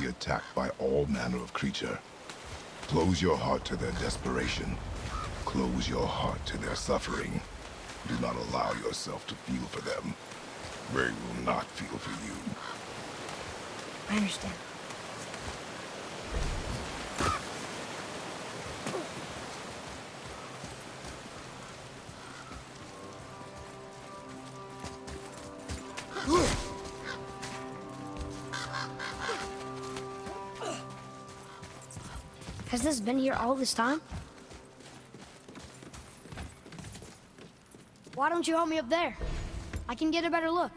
be attacked by all manner of creature. Close your heart to their desperation. Close your heart to their suffering. Do not allow yourself to feel for them. They will not feel for you. I understand. Has this been here all this time? Why don't you help me up there? I can get a better look.